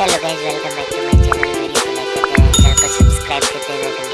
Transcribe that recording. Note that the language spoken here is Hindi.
Hello guys, welcome back to my channel. Video को लाइक करते हैं चैनल को सब्सक्राइब करते हैं